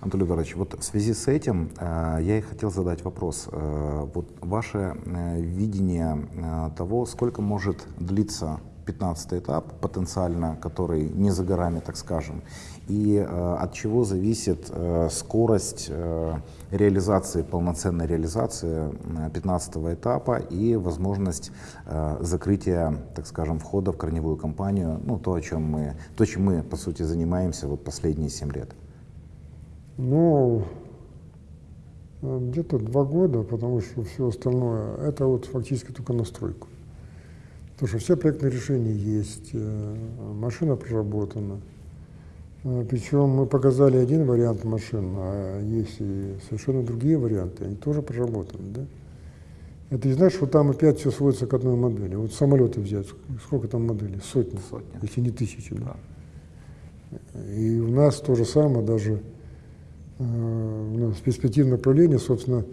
Антон Эдуардович, вот в связи с этим э, я и хотел задать вопрос. Э, вот ваше э, видение э, того, сколько может длиться 15 этап потенциально, который не за горами, так скажем, и э, от чего зависит э, скорость э, реализации, полноценной реализации э, 15 этапа и возможность э, закрытия, так скажем, входа в корневую кампанию, ну, то, о чем мы, то, чем мы, по сути, занимаемся вот последние 7 лет. Ну, э, где-то два года, потому что все остальное, это вот фактически только настройку. Потому что все проектные решения есть, э, машина проработана. Э, Причем мы показали один вариант машин, а есть и совершенно другие варианты, они тоже проработаны. Да? Это не значит, что там опять все сводится к одной модели. Вот самолеты взять, сколько там моделей? Сотни, Сотни. если не тысячи. Да? И у нас то же самое, даже э, у нас перспективное направление, собственно,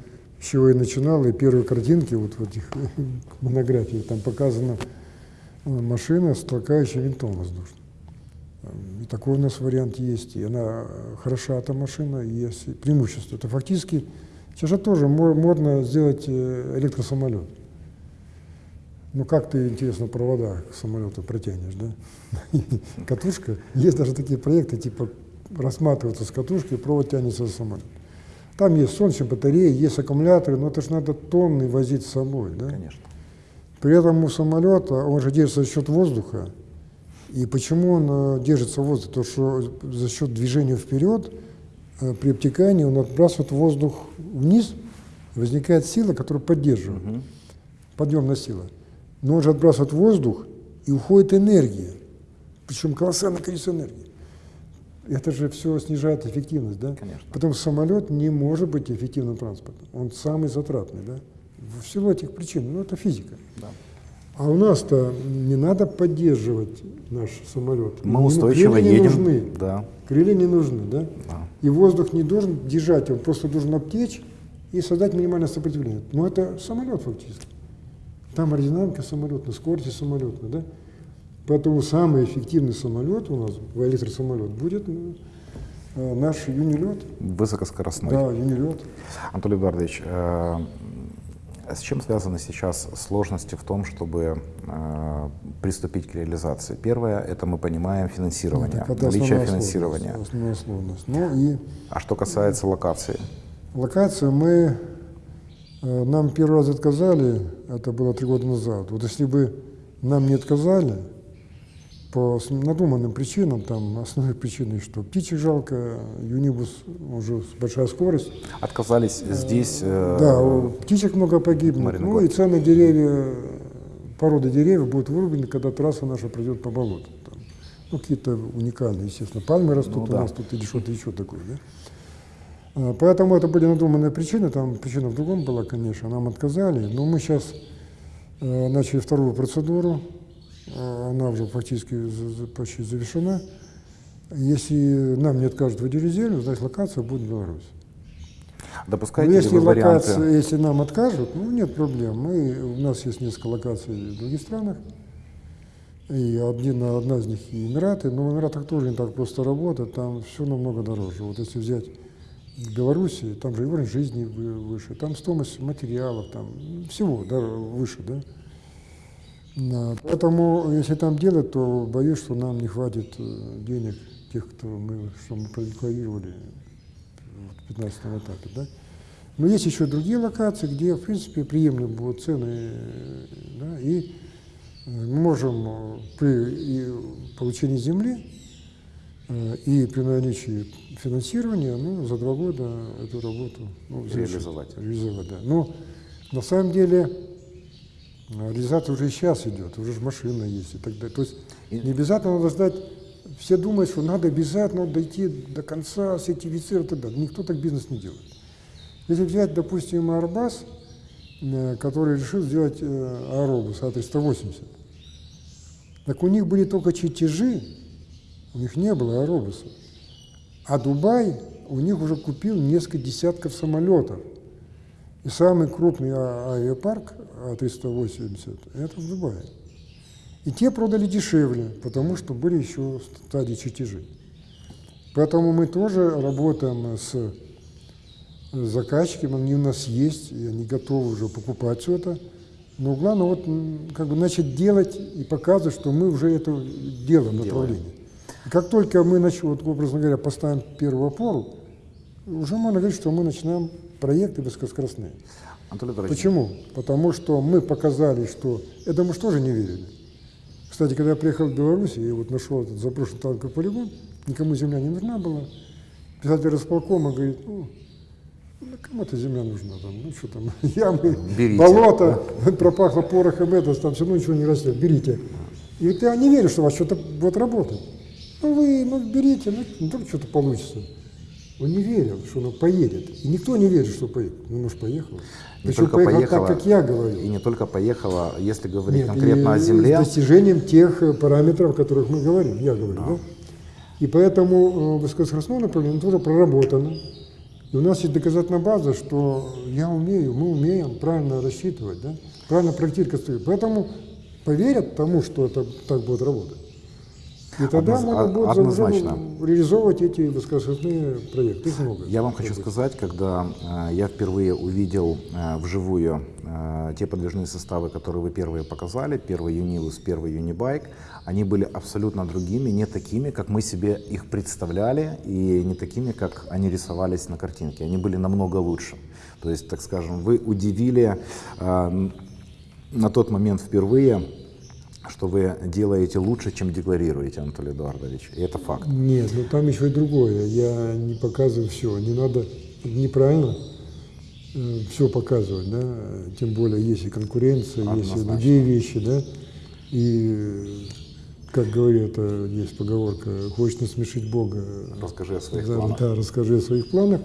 с чего я начинал, и первые картинки вот в этих монографиях, там показана э, машина с толкающим винтом воздушным. И такой у нас вариант есть, и она э, хороша, эта машина, и есть преимущество. Это фактически, сейчас же тоже мо- модно сделать э, электросамолет. Ну как ты, интересно, провода к самолету протянешь, да? Катушка, есть даже такие проекты, типа рассматриваются с катушки, провод тянется за самолет. Там есть солнечные батареи, есть аккумуляторы, но это же надо тонны возить с собой, да? Конечно. При этом у самолета, он же держится за счет воздуха. И почему он э, держится в воздухе? Потому что за счет движения вперед э, при обтекании он отбрасывает воздух вниз, возникает сила, которая поддерживает, Мгм. подъемная сила. Но он же отбрасывает воздух, и уходит энергия, причем колоссальное количество энергии. Это же все снижает эффективность, да? Конечно. Потом самолет не может быть эффективным транспортом. Он самый затратный, да? В силу этих причин. Ну, это физика. Да. А у нас-то не надо поддерживать наш самолет. Мы Не- устойчиво крылья не едем. нужны. Да. Крылья не нужны, да? Да. И воздух не должен держать, он просто должен обтечь и создать минимальное сопротивление. Но это самолет фактически. Там аэродинамика самолета, скорости самолета, да? Поэтому самый эффективный самолет у нас, электросамолет, будет ну, э, наш юнилет. Высокоскоростной. Да, юнилет. Анатолий Эдуардович, э, с чем связаны сейчас сложности в том, чтобы э, приступить к реализации? Первое, это мы понимаем финансирование, это наличие финансирования. сложность, Основная сложность. Ну и А что касается локации? Локацию мы, э, нам первый раз отказали, это было три года назад. Вот если бы нам не отказали, по надуманным причинам, там основной причиной, что птичек жалко, юнибус уже большая скорость. Отказались здесь? э, да, у птичек много. Марина Ну и ценные деревья, породы деревьев будут вырублены, когда трасса наша пройдет по болоту. Там, ну, какие-то уникальные, естественно, пальмы растут Ну у да. нас тут или что-то еще такое. Да? А, Поэтому это были надуманные причины, там причина в другом была, конечно, нам отказали, но мы сейчас э, начали вторую процедуру, э, она уже фактически почти завершена. Если нам не откажут в землю, значит локация будет в Беларуси. Но Допускаете ли если варианты? локация, если нам откажут, ну нет проблем. Мы, у нас есть несколько локаций в других странах. И один, одна из них и Эмираты, но в Эмиратах тоже не так просто работать, там все намного дороже. Вот если взять Белоруссию, там же и уровень жизни вы- выше, там стоимость материалов, там всего да, выше, да. Да, Поэтому, если там делать, то боюсь, что нам не хватит э, денег тех, кто мы, что мы продекларировали в 15 этапе, да. Но есть еще другие локации, где, в принципе, приемлемы будут цены, да, и э, мы можем э, при получении земли И при наличии финансирования, ну, за два года эту работу ну, завершить, Реализовать. реализовать, да. Но на самом деле реализация уже и сейчас идет, уже же машина есть и так далее. То есть не обязательно надо ждать, все думают, что надо обязательно дойти до конца, сертифицировать и так далее. Никто так бизнес не делает. Если взять, допустим, Арбас, э, который решил сделать э, аэробус А380, так у них были только чертежи, у них не было аэробуса. А Дубай у них уже купил несколько десятков самолетов. И самый крупный а- авиапарк А380 это в Дубае. И те продали дешевле, потому что были еще стадии чертежей. Поэтому мы тоже работаем с заказчиками, они у нас есть, и они готовы уже покупать все это. Но главное вот как бы начать делать и показывать, что мы уже это делаем направление. И как только мы начнем, вот, образно говоря, поставим первую опору, уже можно говорить, что мы начинаем проекты высокоскоростные. Анатолий Почему? Потому что мы показали, что... Это мы же тоже не верили. Кстати, когда я приехал в Беларусь, и вот нашел этот заброшенный танковый полигон, никому земля не нужна была. Писатель располкома говорит, ну, ну, кому эта земля нужна там, ну что там, ямы, Берите. болото, пропахло порохом это, там все равно ничего не растет, берите. И вот я не верю, что у вас что-то будет работать. Ну вы, ну берите, ну вдруг что-то получится. Он не верил, что оно поедет. И никто не верит, что поедет. Ну, может, поехало. не Причем только поехало поехала, так, как я говорил. И не только поехала, если говорить Нет, конкретно о земле, С достижением тех э, параметров, о которых мы говорим, я говорю, да? И поэтому э, высокоскоростное направление тоже проработано. И у нас есть доказательная база, что я умею, мы умеем правильно рассчитывать, да? правильно проектировать. Поэтому поверят тому, что это так будет работать. И тогда Одноз- можно будет однозначно. реализовывать эти высокоскоростные проекты. Их много. Я вам хочу сказать, когда э, я впервые увидел э, вживую э, те подвижные составы, которые вы первые показали, первый Юнилус, первый Юнибайк, они были абсолютно другими, не такими, как мы себе их представляли, и не такими, как они рисовались на картинке. Они были намного лучше. То есть, так скажем, вы удивили э, на тот момент впервые, что вы делаете лучше, чем декларируете, Анатолий Эдуардович. И это факт. Нет, ну там еще и другое. Я не показываю все. Не надо неправильно все показывать, да. Тем более есть и конкуренция, есть и Однозначно. другие вещи, да. И как говорят, э, есть поговорка, хочешь насмешить Бога, Расскажи о своих да, планах. да, расскажи о своих планах.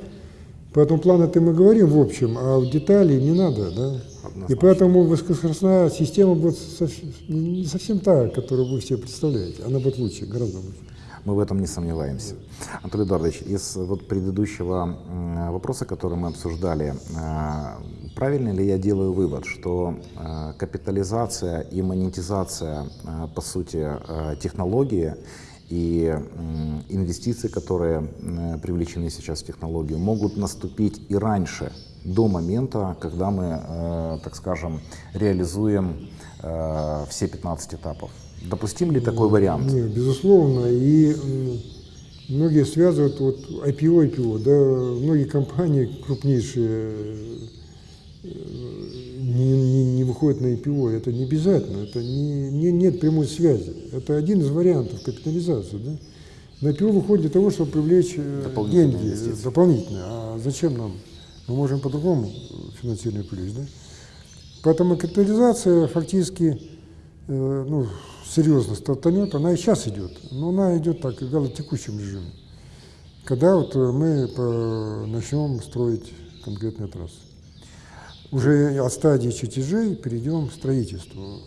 Поэтому планы-то мы говорим в общем, а в детали не надо, да. И поэтому высокоскоростная система будет совсем- не совсем та, которую вы все представляете. Она будет лучше, гораздо лучше. Мы в этом не сомневаемся. Анатолий Эдуардович, из вот предыдущего вопроса, который мы обсуждали, э, правильно ли я делаю вывод, что э, капитализация и монетизация, э, по сути, технологии и инвестиции, которые м, привлечены сейчас в технологию, могут наступить и раньше, до момента, когда мы, э, так скажем, реализуем э, все 15 этапов? Допустим ли такой вариант? Не, безусловно. И многие связывают вот IPO, IPO, да, многие компании крупнейшие э, не, не, не выходят на IPO. Это не обязательно, это не, не- нет прямой связи. Это один из вариантов капитализации. Да? На IPO выходит для того, чтобы привлечь э, Дополнительные деньги инвестиции. дополнительно. А зачем нам? Мы можем по-другому финансирование привлечь. Да? Поэтому капитализация фактически э, ну, серьезно стартанет, она и сейчас идет, но она идет так, в текущем режиме. Когда вот э, мы по- начнем строить конкретные трассы. Уже от стадии чертежей перейдем к строительству.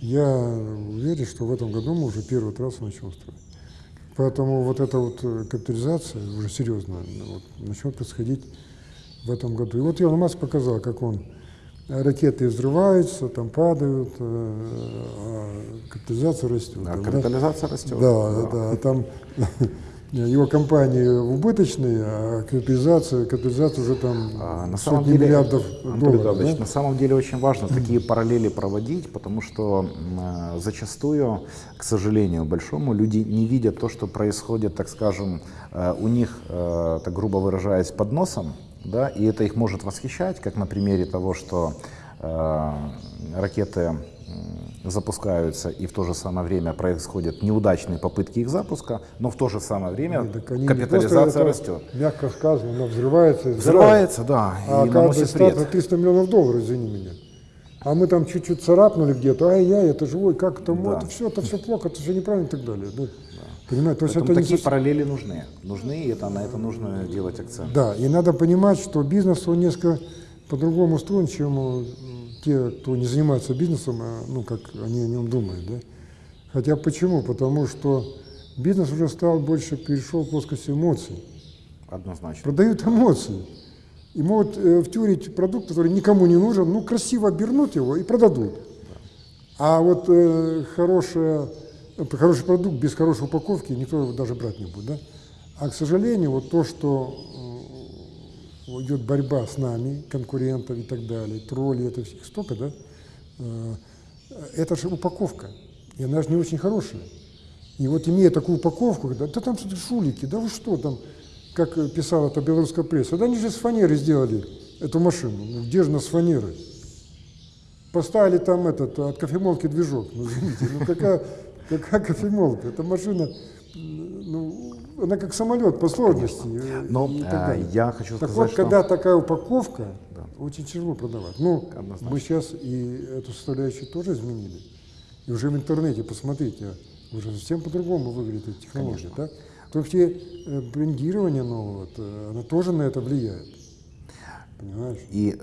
Я уверен, что в этом году мы уже первую трассу начнем строить. Поэтому вот эта вот э, капитализация уже серьезно вот, начнет происходить в этом году. И вот Илон Маск показал, как он э, ракеты взрываются, там падают, э, а капитализация растет. А Там, да? капитализация растет. Да, да, а там его компании убыточные, а капитализация, капитализация уже там А, на самом сотни деле, миллиардов долларов. Да? на самом деле очень важно такие параллели проводить, потому что э, зачастую, к сожалению большому, люди не видят то, что происходит, так скажем, э, у них, э, так грубо выражаясь, под носом, да, и это их может восхищать, как на примере того, что э, ракеты запускаются, и в то же самое время происходят неудачные попытки их запуска, но в то же самое время Нет, не капитализация это, растет. Мягко сказано, она взрывается и сгорает. Взрывается, да, А и наносит вред. на 300 миллионов долларов, извини меня. А мы там чуть-чуть царапнули где-то, ай-яй, это живой, как это, Да. это все, это все плохо, это все неправильно и так далее. Да. Понимаете, то есть это не такие совсем- параллели нужны. Нужны, и это, на это нужно делать акцент. Да, и надо понимать, что бизнес, он несколько по-другому устроен, чем э, те, кто не занимается бизнесом, а, ну, как они о нем думают, да. Хотя почему? Потому что бизнес уже стал больше, перешел в плоскость эмоций. Однозначно. Продают эмоции. И могут э, втюрить продукт, который никому не нужен, ну, красиво обернут его и продадут. А вот э, хорошая, хороший продукт без хорошей упаковки никто его даже брать не будет. Да? А, к сожалению, вот то, что идет борьба с нами, конкурентов и так далее, тролли, это всех столько, да, э, это же упаковка, и она же не очень хорошая. И вот имея такую упаковку, да, да там шулики, да вы что там, как э, писала это белорусская пресса, да они же с фанеры сделали эту машину, ну где же она с фанеры? Поставили там этот, от кофемолки движок, ну извините, ну какая, какая кофемолка, эта машина, ну, она как самолет по сложности. э, Но и так э, далее. я хочу Так сказать, вот, что... когда такая упаковка, Да. очень тяжело продавать. Ну, Однозначно. мы сейчас и эту составляющую тоже изменили. И уже в интернете, посмотрите, уже совсем по-другому выглядит эта технология. Так? Только те э, брендирование нового, э, оно тоже на это влияет. Понимаешь? И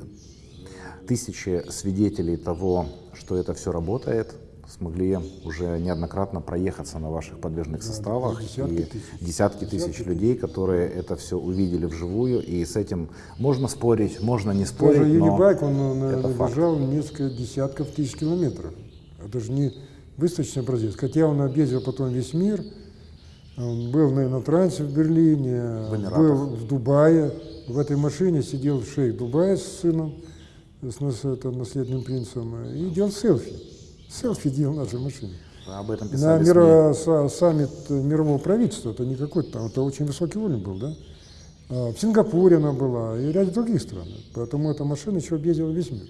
тысячи свидетелей того, что это все работает, смогли уже неоднократно проехаться на ваших подвижных составах. десятки и тысяч. десятки тысяч Десятки людей, которые это все увидели вживую. И с этим можно спорить, можно не спорить, но Юнибайк, он это наверное, факт. бежал несколько десятков тысяч километров. Это же не выставочный образец. Хотя он объездил потом весь мир. Он был на Инотрансе в Берлине, В был в Дубае. В этой машине сидел шейх Дубая с сыном, с наследным принцем, и делал селфи. Селфи делал в нашей машине. об этом На писали СМИ. миро- са- саммит мирового правительства, это не какой-то там, это очень высокий уровень был, да? А В Сингапуре она была и в ряде других стран. Поэтому эта машина еще объездила весь мир.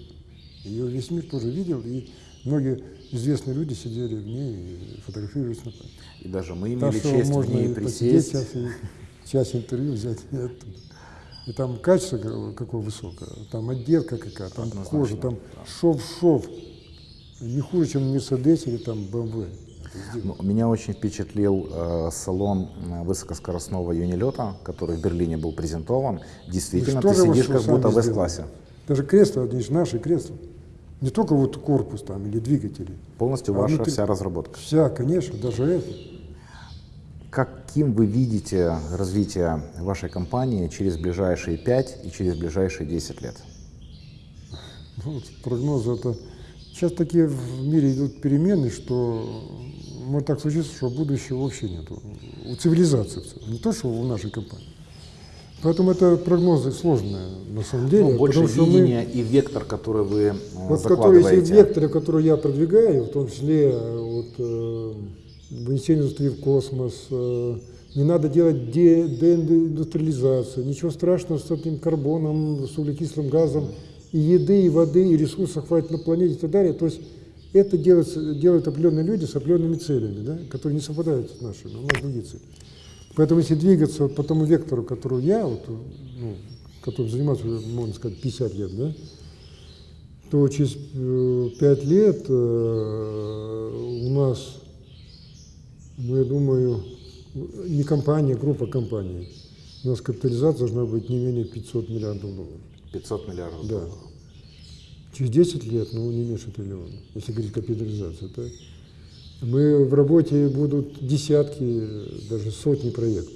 Ее весь мир тоже видел, и многие известные люди сидели в ней и фотографировались на. И даже мы Так имели что честь в можно ней и посидеть присесть. и час интервью взять и там качество какое- высокое, там отделка какая, там кожа, там шов-шов. Не хуже, чем Мерседес или там БМВ. Ну, Меня очень впечатлил э, салон э, высокоскоростного юнилета, который в Берлине был презентован. Действительно, ты сидишь как будто в? С-классе. Даже кресла, они же наши кресла. Не только вот корпус там или двигатели. Полностью А ваша внутри- вся разработка. Вся, конечно, даже это. Каким вы видите развитие вашей компании через ближайшие 5 и через ближайшие 10 лет? Ну, вот прогнозы это... Сейчас такие в мире идут перемены, что может так случиться, что будущего вообще нет. У цивилизации. Не то, что у нашей компании. Поэтому это прогнозы сложные на самом деле. Ну, больше потому что мы- и вектор, который вы э, Вот которые есть закладываете. векторы, которые я продвигаю, в том числе э, вот, э, вынесение индустрии в космос, э, не надо делать де- деиндустриализацию, ничего страшного с этим карбоном, с углекислым газом, и еды, и воды, и ресурсов хватит на планете и так далее. То есть это делается, делают определенные люди с определенными целями, да, которые не совпадают с нашими, у нас другие цели. Поэтому если двигаться вот по тому вектору, который я, вот, ну, которым занимаюсь можно сказать, 50 лет, да, то через э, пять лет э, у нас, ну, я думаю, не компания, а группа компаний. У нас капитализация должна быть не менее 500 миллиардов долларов. 500 миллиардов Да. долларов. Через 10 лет, ну, не меньше триллиона, если говорить капитализация. Так? Мы в работе будут десятки, даже сотни проектов.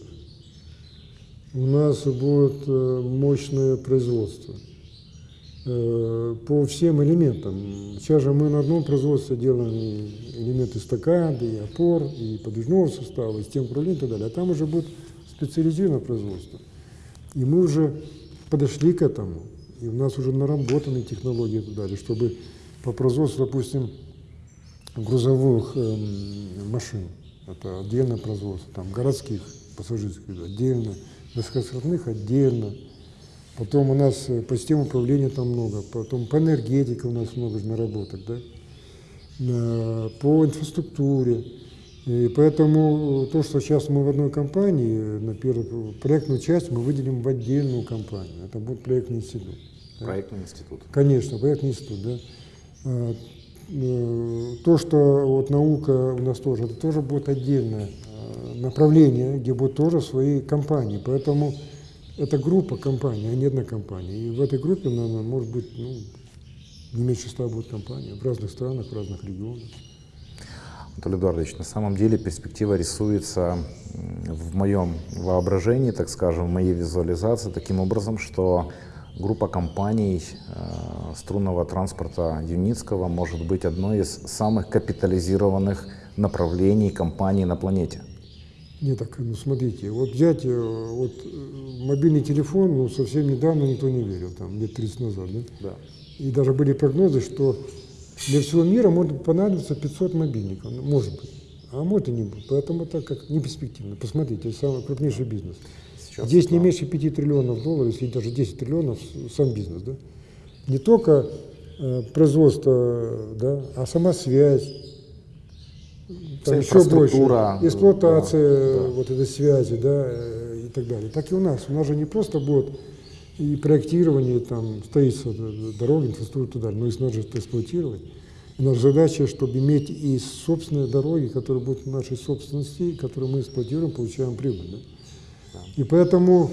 У нас будет э, мощное производство э, по всем элементам. Сейчас же мы на одном производстве делаем элементы стакады, и опор, и подвижного состава, и систем управления и так далее. А там уже будет специализированное производство. И мы уже подошли к этому. И у нас уже наработаны технологии далее, чтобы по производству, допустим, грузовых эм, машин, это отдельное производство, там городских пассажирских отдельно, высокоскоростных отдельно. Потом у нас э, по системе управления там много, потом по энергетике у нас много наработок, да. э, по инфраструктуре. И поэтому то, что сейчас мы в одной компании, на первую проектную часть мы выделим в отдельную компанию. Это будет проектный институт. Да? Проектный институт. Конечно, проектный институт, да. А, э, то, что вот наука у нас тоже, это тоже будет отдельное а, направление, где будут тоже свои компании. Поэтому это группа компаний, а не одна компания. И в этой группе, наверное, может быть, ну, не меньше ста будет компаний в разных странах, в разных регионах. Анатолий Эдуардович, на самом деле перспектива рисуется в моем воображении, так скажем, в моей визуализации таким образом, что группа компаний э, струнного транспорта Юницкого может быть одной из самых капитализированных направлений компаний на планете. Нет, так, ну смотрите, вот взять э, вот, э, мобильный телефон, ну совсем недавно никто не верил, там лет 30 назад, да? Да. И даже были прогнозы, что для всего мира может понадобиться 500 мобильников, ну, может быть. А может и не будет. Поэтому это как не перспективно. Посмотрите, это самый крупнейший бизнес. Сейчас, Здесь не меньше 5 триллионов долларов, если даже 10 триллионов сам бизнес. Да? Не только э, производство, да, а сама связь, там еще больше, эксплуатация да, да. вот этой связи, да, э, и так далее. Так и у нас. У нас же не просто будет и проектирование, там, строительство дороги, инфраструктуры и так далее. Но их нужно эксплуатировать. И наша задача, чтобы иметь и собственные дороги, которые будут в нашей собственности, которые мы эксплуатируем, получаем прибыль. Да? И поэтому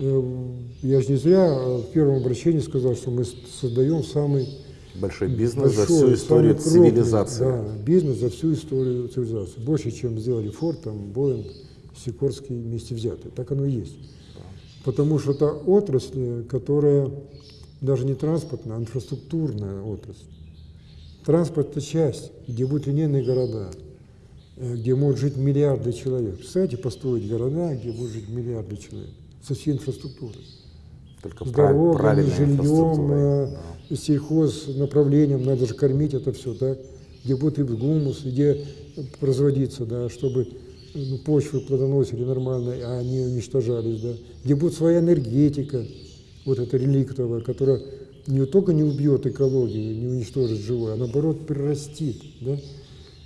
э, я же не зря в первом обращении сказал, что мы создаем самый большой бизнес большой, за всю историю крупный, цивилизации. Да, бизнес за всю историю цивилизации. Больше, чем сделали Форд, там, Боинг, Сикорский вместе взятые. Так оно и есть. Потому что это отрасль, которая даже не транспортная, а инфраструктурная отрасль. Транспорт – это часть, где будут линейные города, э, где могут жить миллиарды человек. Представляете, построить города, где будут жить миллиарды человек со всей инфраструктурой. Только с дорогами, жильем, э, да. сельхоз направлением, надо же кормить это все, так? где будет гумус, где производиться, да, чтобы ну, почвы плодоносили нормально, а они уничтожались, да, где будет своя энергетика, вот эта реликтовая, которая не только не убьет экологию, не уничтожит живое, а наоборот прирастит, да.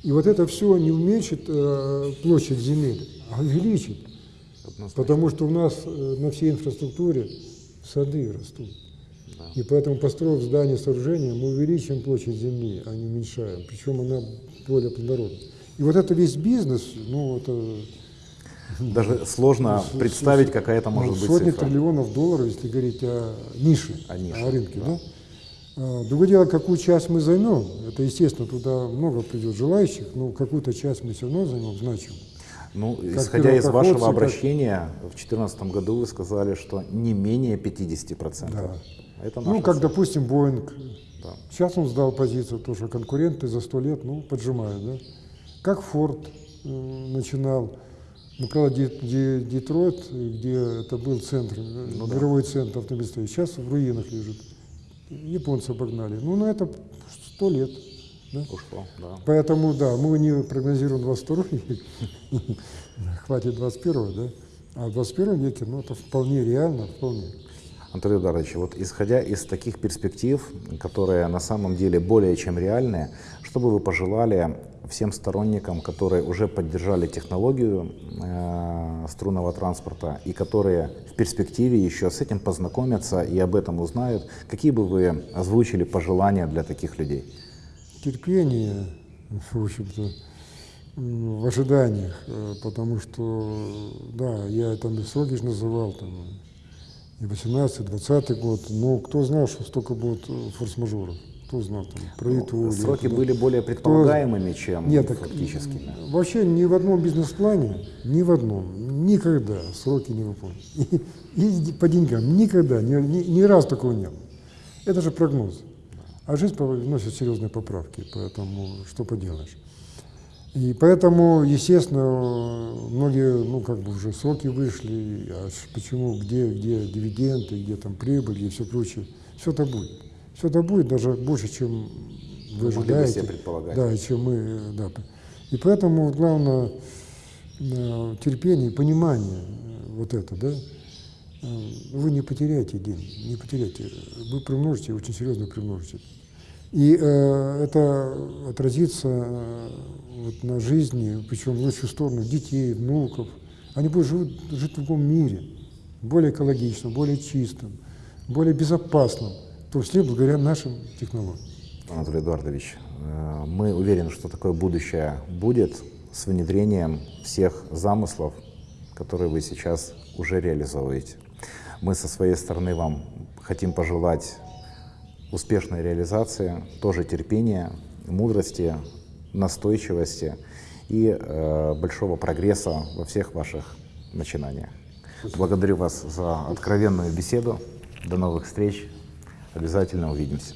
И вот это все не уменьшит э, площадь земель, а увеличит. Однозначно. Потому что у нас э, на всей инфраструктуре сады растут. Да. И поэтому, построив здание, сооружение, мы увеличим площадь земли, а не уменьшаем. Причем она более плодородна. И вот это весь бизнес, ну, это... Даже сложно ну, представить, какая это может ну, быть Сотни цифра. триллионов долларов, если говорить о нише, о, нише, о рынке, да? да? А, другое дело, какую часть мы займем. Это, естественно, туда много придет желающих, но какую-то часть мы все равно займем значим. Ну, как исходя из вашего обращения, как... в 2014 году вы сказали, что не менее 50%. Да. Это ну, как, цель. допустим, Боинг. Да. Сейчас он сдал позицию, то, что конкуренты за сто лет ну, поджимают. Да? Как Форд начинал, ну, правда, Детройт, где это был центр, э, ну, мировой да. центр автомобилестроения, сейчас в руинах лежит. Японцы обогнали. Ну, на это сто лет. Да? Ушло, да. Поэтому, да, мы не прогнозируем 22 век, хватит 21 да? А в 21 веке, ну, это вполне реально, вполне. Анатолий Эдуардович, вот исходя из таких перспектив, которые на самом деле более чем реальные, что бы вы пожелали всем сторонникам, которые уже поддержали технологию э, струнного транспорта и которые в перспективе еще с этим познакомятся и об этом узнают, какие бы вы озвучили пожелания для таких людей? Терпение, в общем-то, в ожиданиях, э, потому что, да, я там и сроки же называл, там, и 18-20 год, но кто знал, что столько будет форс-мажоров? Кто знал, там, про ну, Сроки это, были более предполагаемыми, кто... чем Нет, фактическими. Вообще ни в одном бизнес-плане, ни в одном, никогда сроки не выполнены. И, и по деньгам никогда, ни, ни, ни раз такого не было. Это же прогноз. А жизнь вносит серьезные поправки, поэтому что поделаешь. И поэтому, естественно, многие, ну, как бы уже сроки вышли, а почему, где, где дивиденды, где там прибыль и все прочее, все это будет. Все это будет даже больше, чем вы ожидаете. Да, чем мы, да. И поэтому главное э, терпение, понимание э, вот это, да. Э, вы не потеряете день, не потеряете. Вы примножите, очень серьезно примножите. И э, это отразится э, вот, на жизни, причем в лучшую сторону, детей, внуков. Они будут живут, жить в другом мире, более экологичном, более чистом, более безопасном, в том числе благодаря нашим технологиям. Анатолий Эдуардович, э, мы уверены, что такое будущее будет с внедрением всех замыслов, которые вы сейчас уже реализовываете. Мы со своей стороны вам хотим пожелать успешной реализации, тоже терпения, мудрости, настойчивости и э, большого прогресса во всех ваших начинаниях. Благодарю вас за откровенную беседу. До новых встреч. Обязательно увидимся.